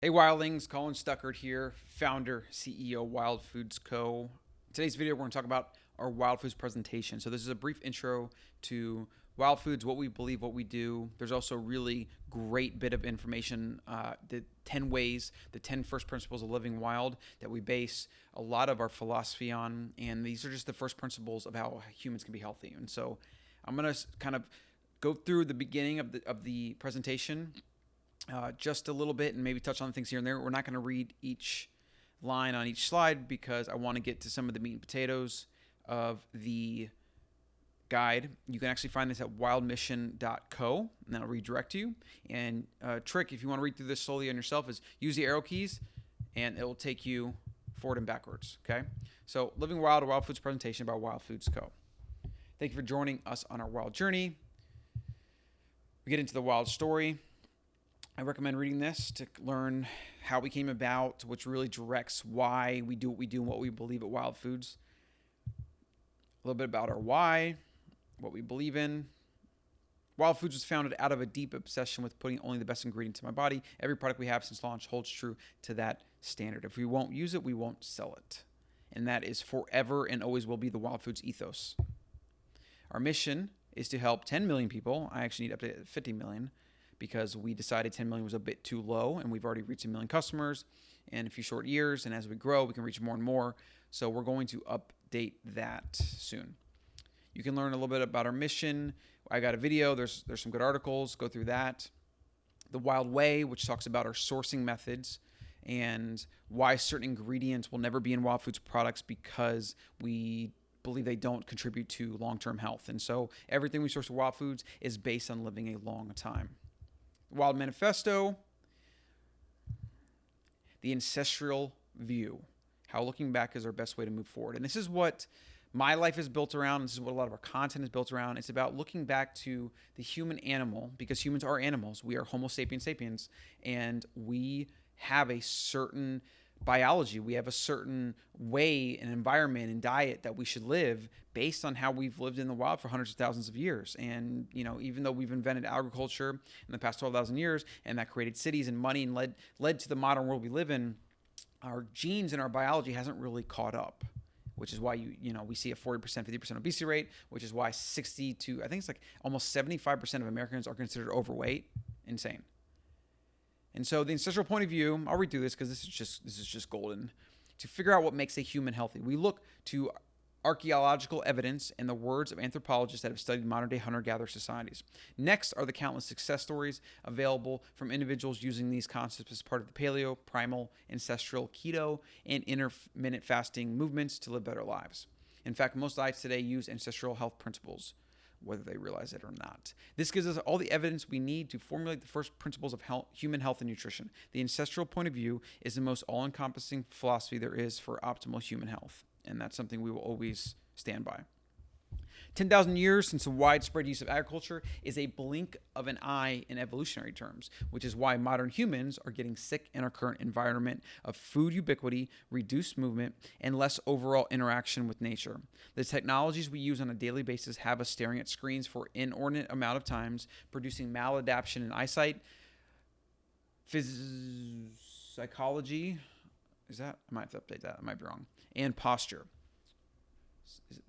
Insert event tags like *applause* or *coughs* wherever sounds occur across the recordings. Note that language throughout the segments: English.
Hey Wildlings, Colin Stuckert here, founder, CEO, Wild Foods Co. Today's video, we're to talk about our Wild Foods presentation. So this is a brief intro to Wild Foods, what we believe, what we do. There's also really great bit of information, uh, the 10 ways, the 10 first principles of living wild that we base a lot of our philosophy on. And these are just the first principles of how humans can be healthy. And so I'm going to kind of go through the beginning of the, of the presentation uh, just a little bit and maybe touch on things here and there. We're not going to read each line on each slide because I want to get to some of the meat and potatoes of the guide. You can actually find this at wildmission.co, and that'll redirect you. And uh, trick, if you want to read through this slowly on yourself, is use the arrow keys, and it will take you forward and backwards. Okay. So, Living Wild, a Wild Foods presentation by Wild Foods Co. Thank you for joining us on our wild journey. We get into the wild story. I recommend reading this to learn how we came about, which really directs why we do what we do and what we believe at Wild Foods. A little bit about our why, what we believe in. Wild Foods was founded out of a deep obsession with putting only the best ingredients in my body. Every product we have since launch holds true to that standard. If we won't use it, we won't sell it. And that is forever and always will be the Wild Foods ethos. Our mission is to help 10 million people. I actually need up to 50 million because we decided 10 million was a bit too low and we've already reached a million customers in a few short years. And as we grow, we can reach more and more. So we're going to update that soon. You can learn a little bit about our mission. I got a video. There's there's some good articles. Go through that. The Wild Way, which talks about our sourcing methods and why certain ingredients will never be in Wild Foods products because we believe they don't contribute to long-term health. And so everything we source from Wild Foods is based on living a long time. Wild Manifesto, the ancestral view, how looking back is our best way to move forward. And this is what my life is built around. This is what a lot of our content is built around. It's about looking back to the human animal because humans are animals. We are Homo sapiens sapiens, and we have a certain biology. We have a certain way and environment and diet that we should live based on how we've lived in the wild for hundreds of thousands of years. And, you know, even though we've invented agriculture in the past 12,000 years and that created cities and money and led led to the modern world we live in, our genes and our biology hasn't really caught up. Which is why you you know we see a 40% 50% obesity rate, which is why 60 to I think it's like almost 75% of Americans are considered overweight. Insane. And so the ancestral point of view, I'll redo this because this is just this is just golden. To figure out what makes a human healthy, we look to archaeological evidence and the words of anthropologists that have studied modern day hunter gatherer societies. Next are the countless success stories available from individuals using these concepts as part of the paleo, primal, ancestral, keto, and intermittent fasting movements to live better lives. In fact, most diets today use ancestral health principles whether they realize it or not. This gives us all the evidence we need to formulate the first principles of health, human health and nutrition. The ancestral point of view is the most all encompassing philosophy there is for optimal human health, and that's something we will always stand by. 10,000 years since the widespread use of agriculture is a blink of an eye in evolutionary terms, which is why modern humans are getting sick in our current environment of food ubiquity, reduced movement, and less overall interaction with nature. The technologies we use on a daily basis have us staring at screens for inordinate amount of times, producing maladaptation in eyesight, phys- psychology, is that? I might have to update that. I might be wrong. And posture. Is,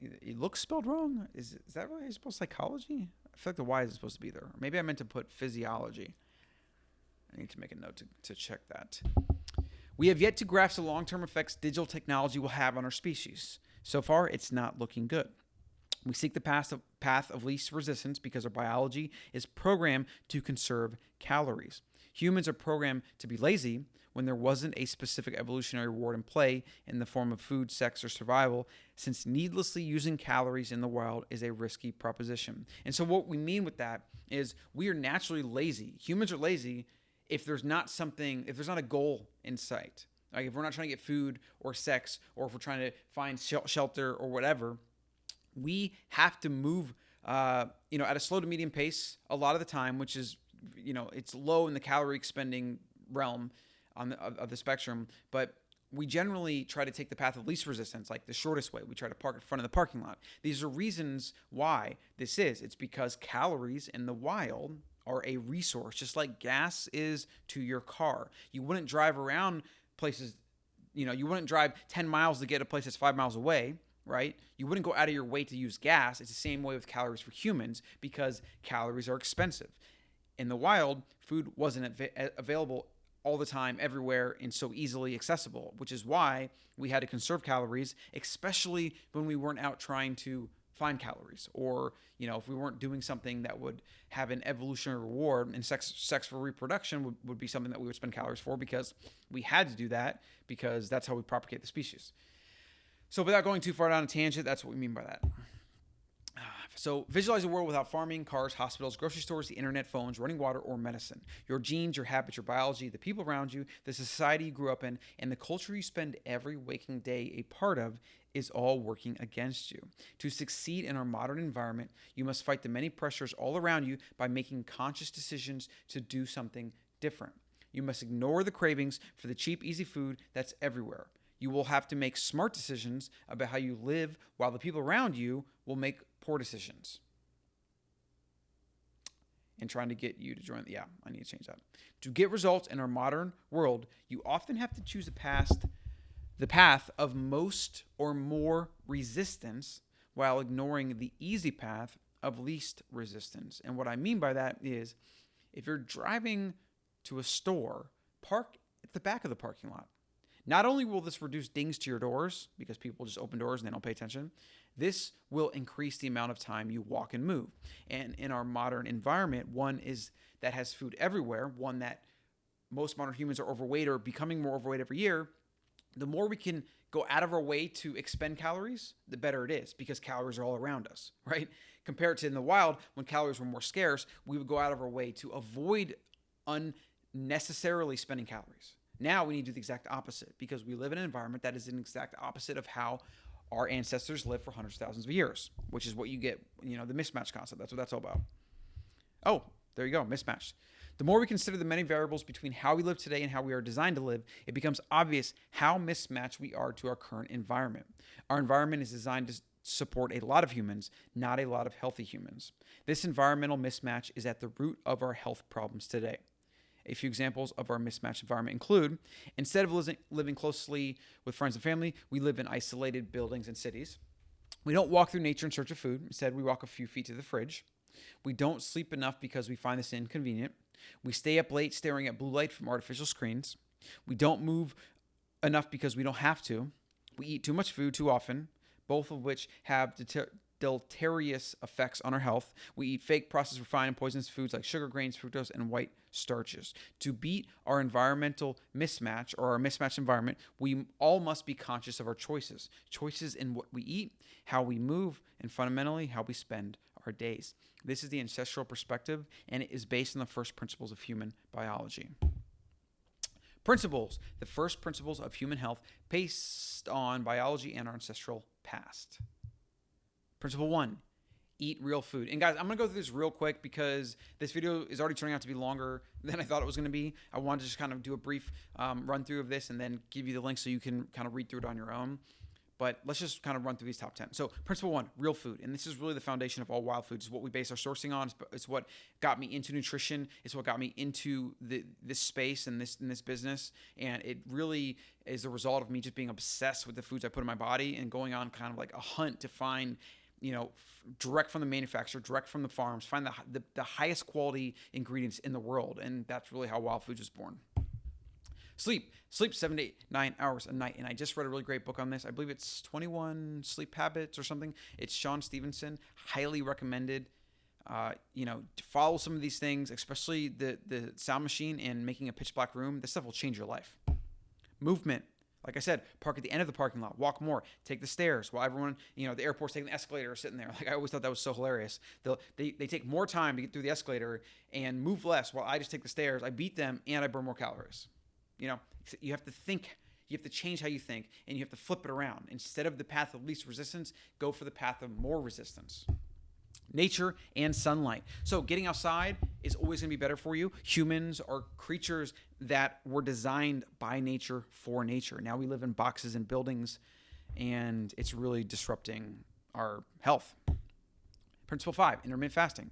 it looks spelled wrong. Is is that really spell psychology? I feel like the Y is supposed to be there. Maybe I meant to put physiology. I need to make a note to, to check that. We have yet to grasp the long term effects digital technology will have on our species. So far, it's not looking good. We seek the path of, path of least resistance because our biology is programmed to conserve calories. Humans are programmed to be lazy when there wasn't a specific evolutionary reward in play in the form of food, sex, or survival, since needlessly using calories in the wild is a risky proposition. And so, what we mean with that is we are naturally lazy. Humans are lazy if there's not something, if there's not a goal in sight. Like if we're not trying to get food or sex, or if we're trying to find shelter or whatever, we have to move, uh, you know, at a slow to medium pace a lot of the time, which is, you know, it's low in the calorie expending realm on the, of, of the spectrum, but we generally try to take the path of least resistance, like the shortest way. We try to park in front of the parking lot. These are reasons why this is. It's because calories in the wild are a resource, just like gas is to your car. You wouldn't drive around places, you know, you wouldn't drive 10 miles to get a place that's five miles away, right? You wouldn't go out of your way to use gas. It's the same way with calories for humans because calories are expensive. In the wild, food wasn't av- available all the time, everywhere, and so easily accessible, which is why we had to conserve calories, especially when we weren't out trying to find calories or you know if we weren't doing something that would have an evolutionary reward and sex sex for reproduction would, would be something that we would spend calories for because we had to do that because that's how we propagate the species. So without going too far down a tangent that's what we mean by that so visualize a world without farming, cars, hospitals, grocery stores, the internet, phones, running water, or medicine. Your genes, your habits, your biology, the people around you, the society you grew up in, and the culture you spend every waking day a part of is all working against you. To succeed in our modern environment, you must fight the many pressures all around you by making conscious decisions to do something different. You must ignore the cravings for the cheap, easy food that's everywhere. You will have to make smart decisions about how you live while the people around you will make poor decisions. And trying to get you to join. Yeah, I need to change that. To get results in our modern world, you often have to choose a past the path of most or more resistance while ignoring the easy path of least resistance. And what I mean by that is if you're driving to a store, park at the back of the parking lot. Not only will this reduce dings to your doors because people just open doors and they don't pay attention, this will increase the amount of time you walk and move. And in our modern environment, one is that has food everywhere, one that most modern humans are overweight or becoming more overweight every year, the more we can go out of our way to expend calories, the better it is because calories are all around us, *laughs* right? Compared to in the wild, when calories were more scarce, we would go out of our way to avoid unnecessarily spending calories. Now we need to do the exact opposite because we live in an environment that is an exact opposite of how our ancestors lived for hundreds of thousands of years, which is what you get, you know, the mismatch concept. That's what that's all about. Oh, there you go, mismatch. The more we consider the many variables between how we live today and how we are designed to live, it becomes obvious how mismatched we are to our current environment. Our environment is designed to support a lot of humans, not a lot of healthy humans. This environmental mismatch is at the root of our health problems today. A few examples of our mismatched environment include instead of living closely with friends and family, we live in isolated buildings and cities. We don't walk through nature in search of food. Instead, we walk a few feet to the fridge. We don't sleep enough because we find this inconvenient. We stay up late staring at blue light from artificial screens. We don't move enough because we don't have to. We eat too much food too often, both of which have deter- deleterious effects on our health. We eat fake, processed, refined, and poisonous foods like sugar, grains, fructose, and white starches. To beat our environmental mismatch or our mismatched environment, we all must be conscious of our choices choices in what we eat, how we move, and fundamentally, how we spend our days. This is the ancestral perspective, and it is based on the first principles of human biology. Principles, the first principles of human health based on biology and our ancestral past. Principle one eat real food. And guys, I'm gonna go through this real quick because this video is already turning out to be longer *laughs* than I thought it was gonna be. I wanted to just kind of do a brief um, run through of this and then give you the link so you can kind of read through it on your own. But let's just kind of run through these top 10. So, principle one, real food. And this is really the foundation of all wild foods. It's what we base our sourcing on. It's what got me into nutrition. It's what got me into the, this space and this, in this business. And it really is the result of me just being obsessed with the foods I put in my body and going on kind of like a hunt to find you know, direct from the manufacturer, direct from the farms, find the, the, the, highest quality ingredients in the world. And that's really how Wild Foods was born. Sleep. Sleep seven to eight, nine hours a night. And I just read a really great book on this. I believe it's 21 Sleep Habits or something. It's Shawn Stevenson. Highly recommended. Uh, you know, follow some of these things, especially the, the sound machine and making a pitch black room. This stuff will change your life. Movement. Like I said, park at the end of the parking lot, walk more, take the stairs while everyone, you know, the airport's taking the escalator or sitting there. Like I always thought that was so hilarious. They'll, they they take more time to get through the escalator and move less while I just take the stairs. I beat them and I burn more calories. You know, you have to think, you have to change how you think, and you have to flip it around. Instead of the path of least resistance, go for the path of more resistance. Nature and sunlight. So, getting outside is always going to be better for you. Humans are creatures that were designed by nature for nature. Now we live in boxes and buildings, and it's really disrupting our health. Principle five intermittent fasting.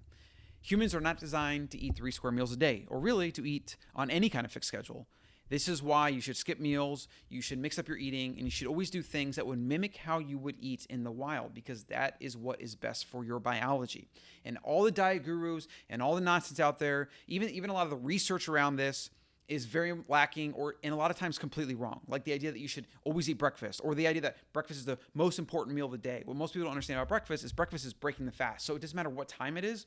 Humans are not designed to eat three square meals a day, or really to eat on any kind of fixed schedule. This is why you should skip meals, you should mix up your eating, and you should always do things that would mimic how you would eat in the wild because that is what is best for your biology. And all the diet gurus and all the nonsense out there, even even a lot of the research around this is very lacking or and a lot of times completely wrong. Like the idea that you should always eat breakfast or the idea that breakfast is the most important meal of the day. What most people don't understand about breakfast is breakfast is breaking the fast. So it doesn't matter what time it is.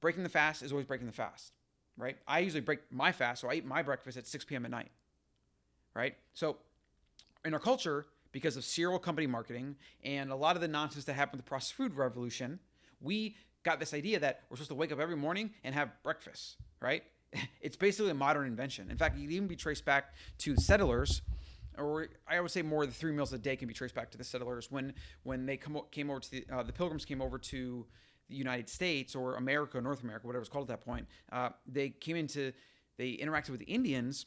Breaking the fast is always breaking the fast right? I usually break my fast, so I eat my breakfast at 6 p.m. at night, right? So in our culture, because of cereal company marketing and a lot of the nonsense that happened with the processed food revolution, we got this idea that we're supposed to wake up every morning and have breakfast, right? *laughs* It's basically a modern invention. In fact, it can even be traced back to settlers, or I would say more the three meals a day can be traced back to the settlers when when they come, came over to the, uh, the pilgrims came over to the United States or America, North America, whatever it's called at that point, uh, they came into, they interacted with the Indians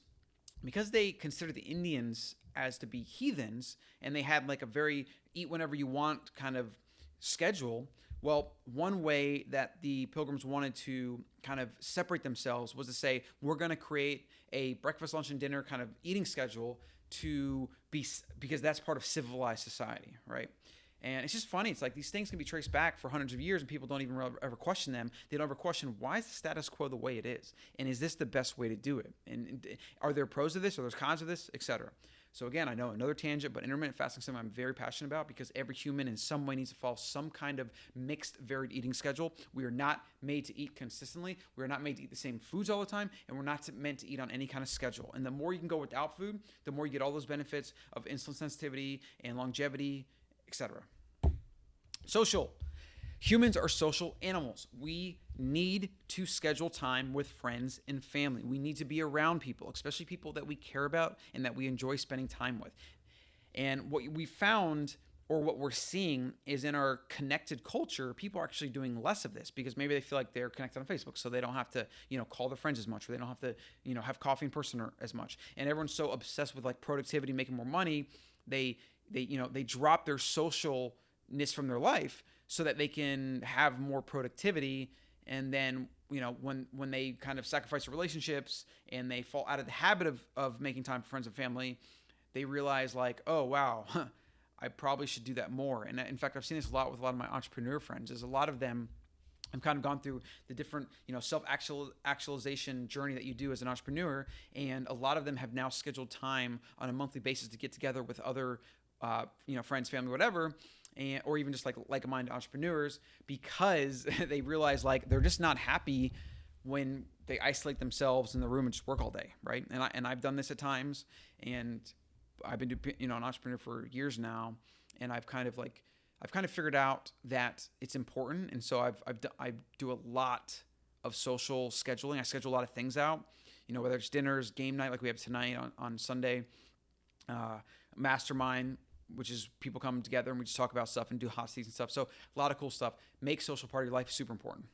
because they considered the Indians as to be heathens and they had like a very eat whenever you want kind of schedule. Well, one way that the pilgrims wanted to kind of separate themselves was to say, we're going to create a breakfast, lunch, and dinner kind of eating schedule to be, because that's part of civilized society, right? And it's just funny. It's like these things can be traced back for hundreds of years and people don't even ever question them. They don't ever question why is the status quo the way it is? And is this the best way to do it? And are there pros of this? Are there cons of this, etc.? So again, I know another tangent, but intermittent fasting is something I'm very passionate about because every human in some way needs to follow some kind of mixed, varied eating schedule. We are not made to eat consistently. We are not made to eat the same foods all the time, and we're not meant to eat on any kind of schedule. And the more you can go without food, the more you get all those benefits of insulin sensitivity and longevity, etc. Social. Humans are social animals. We need to schedule time with friends and family. We need to be around people, especially people that we care about and that we enjoy spending time with. And what we found or what we're seeing is in our connected culture, people are actually doing less of this because maybe they feel like they're connected on Facebook, so they don't have to, you know, call their friends as much, or they don't have to, you know, have coffee in person or as much. And everyone's so obsessed with like productivity, making more money, they they you know they drop their socialness from their life so that they can have more productivity. And then you know when when they kind of sacrifice their relationships and they fall out of the habit of of making time for friends and family they realize like oh wow *laughs* i probably should do that more. And in fact i've seen this a lot with a lot of my entrepreneur friends is a lot of them I've kind of gone through the different, you know, self actual actualization journey that you do as an entrepreneur, and a lot of them have now scheduled time on a monthly basis to get together with other, uh, you know, friends, family, whatever, and or even just like like-minded entrepreneurs because *laughs* they realize like they're just not happy when they isolate themselves in the room and just work all day, right? And I and I've done this at times, and I've been you know an entrepreneur for years now, and I've kind of like I've kind of figured out that it's important, and so I've I've I do a lot of social scheduling. I schedule a lot of things out, you know, whether it's dinners, game night like we have tonight on on Sunday, uh, mastermind which is people come together and we just talk about stuff and do hot seats and stuff. So a lot of cool stuff. Make social part of your life super important.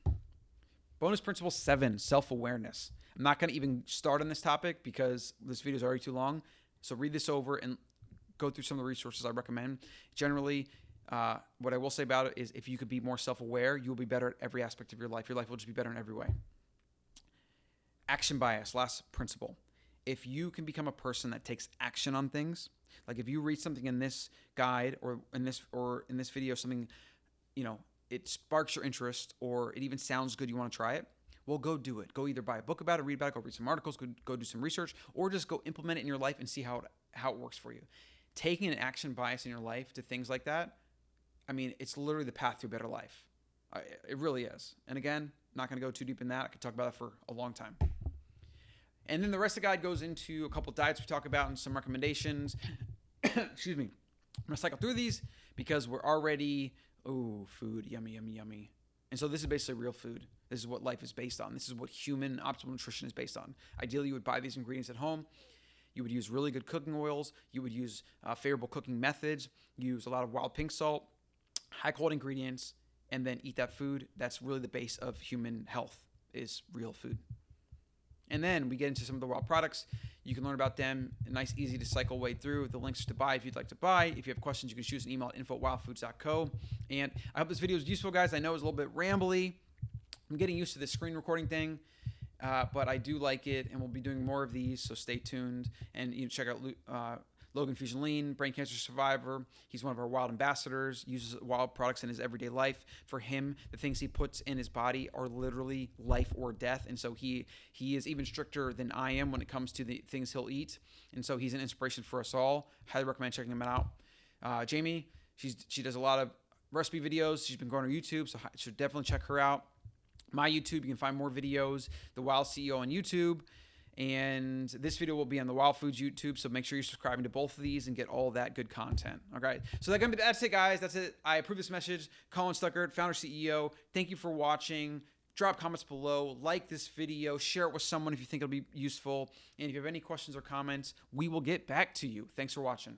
Bonus principle seven: self-awareness. I'm not going to even start on this topic because this video is already too long. So read this over and go through some of the resources I recommend. Generally, uh, what I will say about it is if you could be more self-aware, you will be better at every aspect of your life. Your life will just be better in every way. Action bias, last principle. If you can become a person that takes action on things, like if you read something in this guide or in this or in this video, something, you know, it sparks your interest or it even sounds good, you want to try it. Well, go do it. Go either buy a book about it, read about it, go read some articles, go, go do some research, or just go implement it in your life and see how it, how it works for you. Taking an action bias in your life to things like that, I mean, it's literally the path to a better life. It really is. And again, not going to go too deep in that. I could talk about that for a long time. And then the rest of the guide goes into a couple diets we talk about and some recommendations. *coughs* Excuse me. I'm gonna cycle through these because we're already oh food yummy yummy yummy. And so this is basically real food. This is what life is based on. This is what human optimal nutrition is based on. Ideally, you would buy these ingredients at home. You would use really good cooking oils. You would use uh, favorable cooking methods. Use a lot of wild pink salt, high quality ingredients, and then eat that food. That's really the base of human health is real food. And then we get into some of the wild products. You can learn about them. A nice, easy to cycle way through. The links to buy if you'd like to buy. If you have questions, you can shoot us an email at info at wildfoods.co. And I hope this video was useful, guys. I know it was a little bit rambly, I'm getting used to this screen recording thing. Uh, but I do like it, and we'll be doing more of these. So stay tuned, and you know, check out uh, Logan Fusion Lean, brain cancer survivor. He's one of our wild ambassadors. Uses wild products in his everyday life. For him, the things he puts in his body are literally life or death, and so he he is even stricter than I am when it comes to the things he'll eat. And so he's an inspiration for us all. Highly recommend checking him out. Uh, Jamie, she's she does a lot of recipe videos. She's been growing her YouTube, so should definitely check her out my YouTube. You can find more videos, The Wild CEO on YouTube. And this video will be on the Wild Foods YouTube, so make sure you're subscribing to both of these and get all that good content. All right, so that's gonna be that's it, guys. That's it. I approve this message. Colin Stuckert, founder CEO. Thank you for watching. Drop comments below, like this video, share it with someone if you think it'll be useful. And if you have any questions or comments, we will get back to you. Thanks for watching.